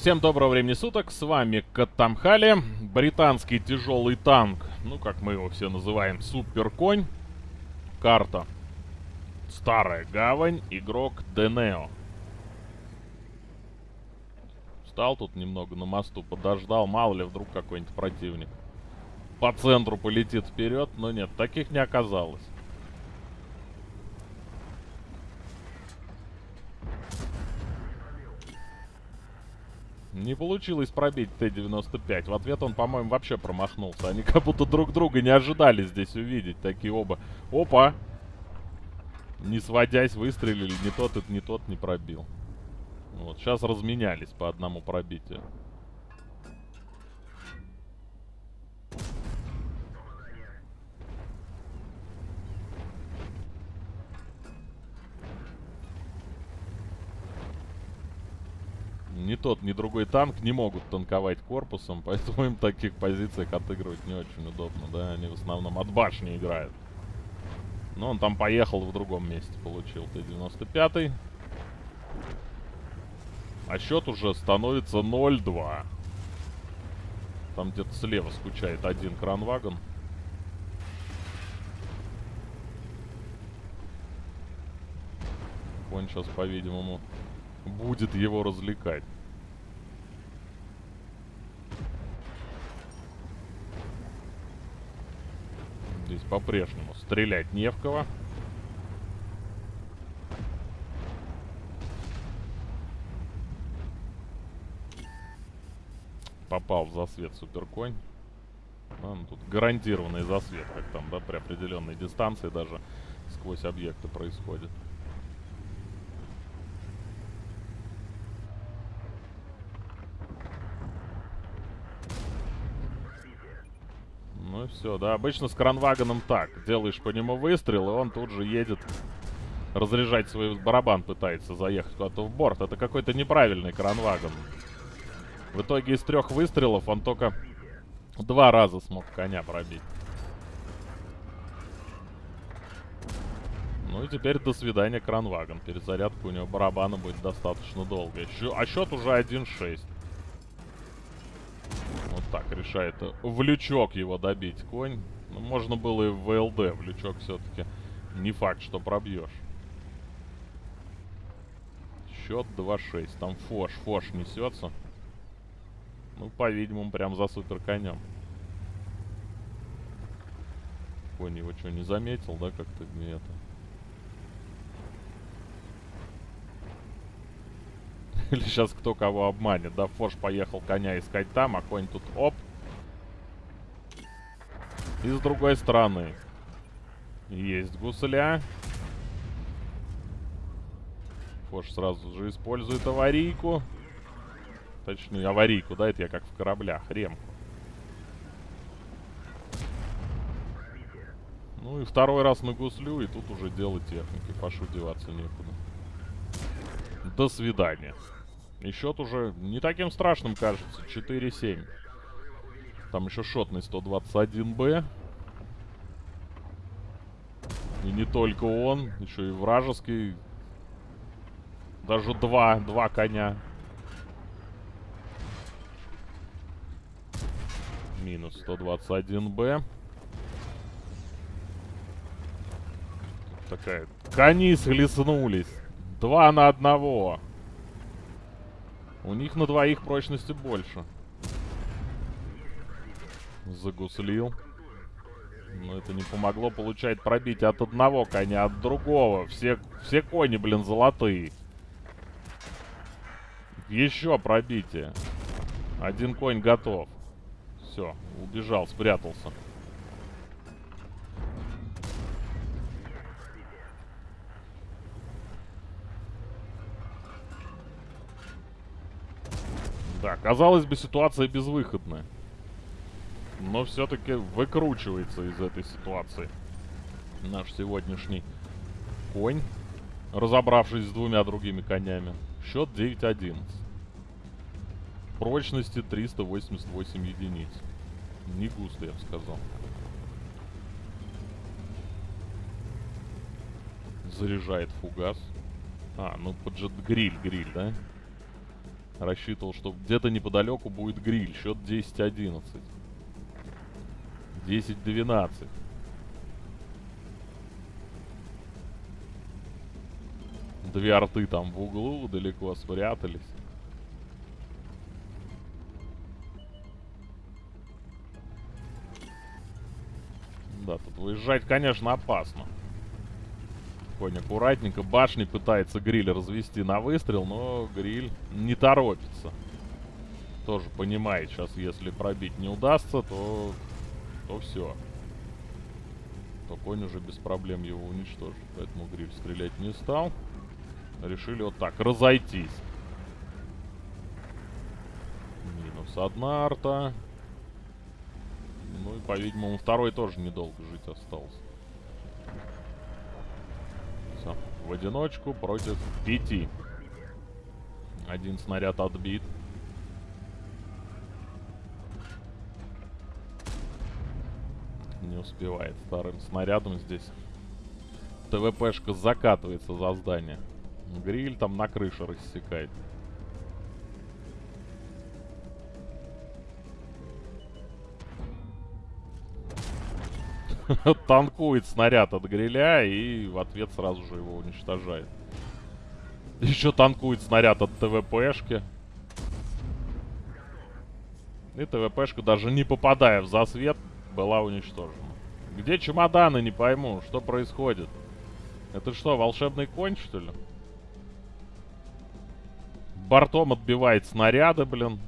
Всем доброго времени суток, с вами Катамхали, британский тяжелый танк, ну как мы его все называем, Суперконь, карта, Старая Гавань, игрок Денео. Встал тут немного на мосту, подождал, мало ли вдруг какой-нибудь противник по центру полетит вперед, но нет, таких не оказалось. Не получилось пробить Т-95. В ответ он, по-моему, вообще промахнулся. Они как будто друг друга не ожидали здесь увидеть. Такие оба. Опа! Не сводясь, выстрелили. Не тот, и не тот не пробил. Вот, сейчас разменялись по одному пробитию. ни тот, ни другой танк не могут танковать корпусом, поэтому им в таких позициях отыгрывать не очень удобно, да, они в основном от башни играют. Но он там поехал в другом месте, получил Т-95. А счет уже становится 0-2. Там где-то слева скучает один кранвагон. Он сейчас, по-видимому, будет его развлекать. Здесь по-прежнему стрелять не в кого. Попал в засвет суперконь. А, ну, тут гарантированный засвет, как там, да, при определенной дистанции даже сквозь объекты происходит. Ну и все, да. Обычно с кранвагоном так. Делаешь по нему выстрел, и он тут же едет разряжать свой барабан, пытается заехать куда-то в борт. Это какой-то неправильный кранвагон. В итоге из трех выстрелов он только два раза смог коня пробить. Ну и теперь до свидания кранвагон. Перезарядка у него барабана будет достаточно долгая. А счет уже 1-6 так, решает в лючок его добить конь. Ну, можно было и в ВЛД, в лючок все-таки не факт, что пробьешь. Счет 2-6. Там фош, фош несется. Ну, по-видимому, прям за супер конем. Конь его что, не заметил, да, как-то не это? Или сейчас кто кого обманет. Да, Фош поехал коня искать там, а конь тут оп. И с другой стороны. Есть гусля. Фош сразу же использует аварийку. Точнее, аварийку, да, это я как в кораблях, ремку. Ну и второй раз на гуслю, и тут уже дело техники. Фошу деваться некуда. До свидания. И счет уже не таким страшным кажется. 4-7. Там еще шотный 121Б. И не только он, еще и вражеский. Даже два, два коня. Минус 121Б. Такая, кони схлестнулись. Два на одного. У них на двоих прочности больше. Загуслил. Но это не помогло получать пробить от одного коня, от другого. Все, все кони, блин, золотые. Еще пробитие. Один конь готов. Все, убежал, спрятался. Да, казалось бы, ситуация безвыходная. Но все-таки выкручивается из этой ситуации наш сегодняшний конь, разобравшись с двумя другими конями. Счет 9-11. Прочности 388 единиц. Не густо, я бы сказал. Заряжает фугас. А, ну поджет гриль, гриль, да? Рассчитывал, что где-то неподалеку будет гриль. Счет 10-11. 10-12. Две арты там в углу далеко спрятались. Да, тут выезжать, конечно, опасно. Конь аккуратненько. Башни пытается гриль развести на выстрел, но гриль не торопится. Тоже понимает, сейчас если пробить не удастся, то, то все. То конь уже без проблем его уничтожит. Поэтому гриль стрелять не стал. Решили вот так, разойтись. Минус одна арта. Ну и, по-видимому, второй тоже недолго жить остался. Все. В одиночку против пяти. Один снаряд отбит. Не успевает вторым снарядом здесь. ТВПшка закатывается за здание. Гриль там на крыше рассекает. Танкует снаряд от гриля и в ответ сразу же его уничтожает. Еще танкует снаряд от ТВПшки. И ТВПшка, даже не попадая в засвет, была уничтожена. Где чемоданы, не пойму, что происходит? Это что, волшебный конь, что ли? Бортом отбивает снаряды, блин.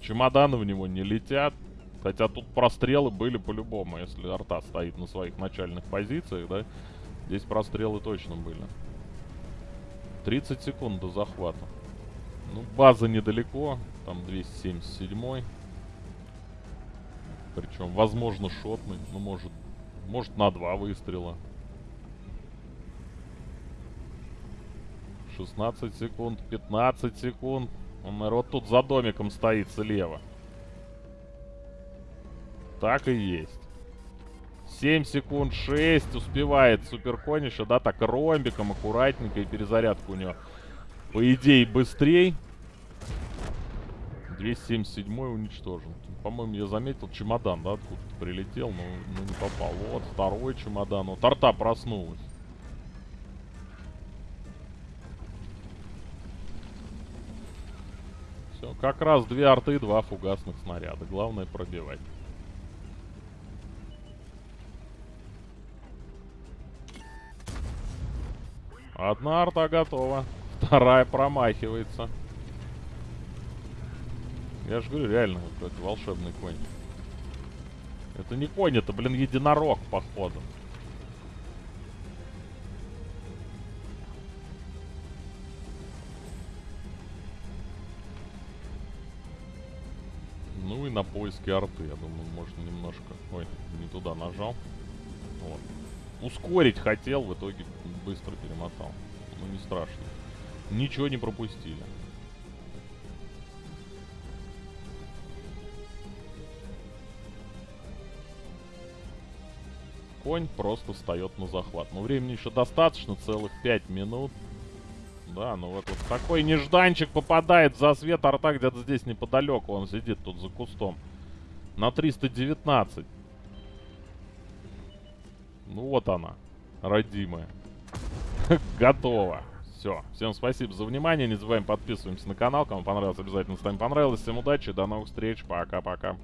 Чемоданы в него не летят. Хотя тут прострелы были по-любому, если арта стоит на своих начальных позициях, да? Здесь прострелы точно были. 30 секунд до захвата. Ну, база недалеко. Там 277 Причем, возможно, шотный. Ну, может, может на два выстрела. 16 секунд, 15 секунд. Вот тут за домиком стоит слева. Так и есть. 7 секунд, 6. Успевает Суперконь еще, да, так ромбиком, аккуратненько. И перезарядка у него, по идее, быстрей. 277 уничтожен. По-моему, я заметил чемодан, да, откуда-то прилетел, но, но не попал. Вот, второй чемодан. Вот, арта проснулась. Все, как раз две арты, два фугасных снаряда. Главное пробивать. Одна арта готова. Вторая промахивается. Я же говорю, реально какой-то волшебный конь. Это не конь, это, блин, единорог, походу. Ну и на поиске арты, я думаю, можно немножко... Ой, не туда нажал. Вот. Ускорить хотел, в итоге быстро перемотал. Ну не страшно. Ничего не пропустили. Конь просто встает на захват. Но времени еще достаточно, целых 5 минут. Да, ну вот, вот такой нежданчик попадает за свет арта где-то здесь неподалеку. Он сидит тут за кустом. На 319. Ну вот она, родимая. Готово. Все. Всем спасибо за внимание. Не забываем подписываемся на канал. Кому понравилось, обязательно ставим понравилось. Всем удачи. До новых встреч. Пока-пока.